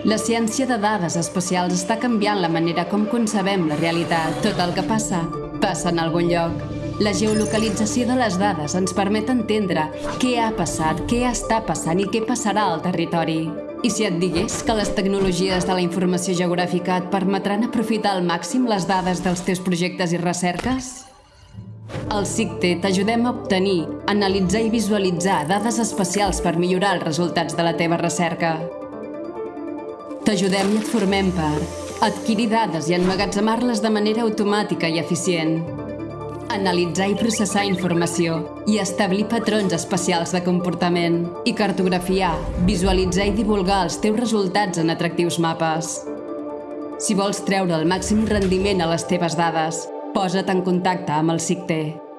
La ciència de dades espacials està canviant la manera com concebem la realitat. Tot el que passa, passa en algun lloc. La geolocalització de les dades ens permet entendre què ha passat, què està passant i què passarà al territori. I si et digués que les tecnologies de la informació geogràfica et permetran aprofitar al màxim les dades dels teus projectes i recerques? Al CICTE t'ajudem a obtenir, analitzar i visualitzar dades espacials per millorar els resultats de la teva recerca. T'ajudem i et formem per adquirir dades i emmagatzemar-les de manera automàtica i eficient, analitzar i processar informació i establir patrons especials de comportament i cartografiar, visualitzar i divulgar els teus resultats en atractius mapes. Si vols treure el màxim rendiment a les teves dades, posa't en contacte amb el CICTE.